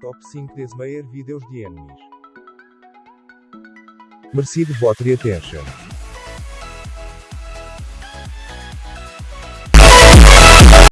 Top 5 Desmayer Videos de Enemies. Merecido vote de attention.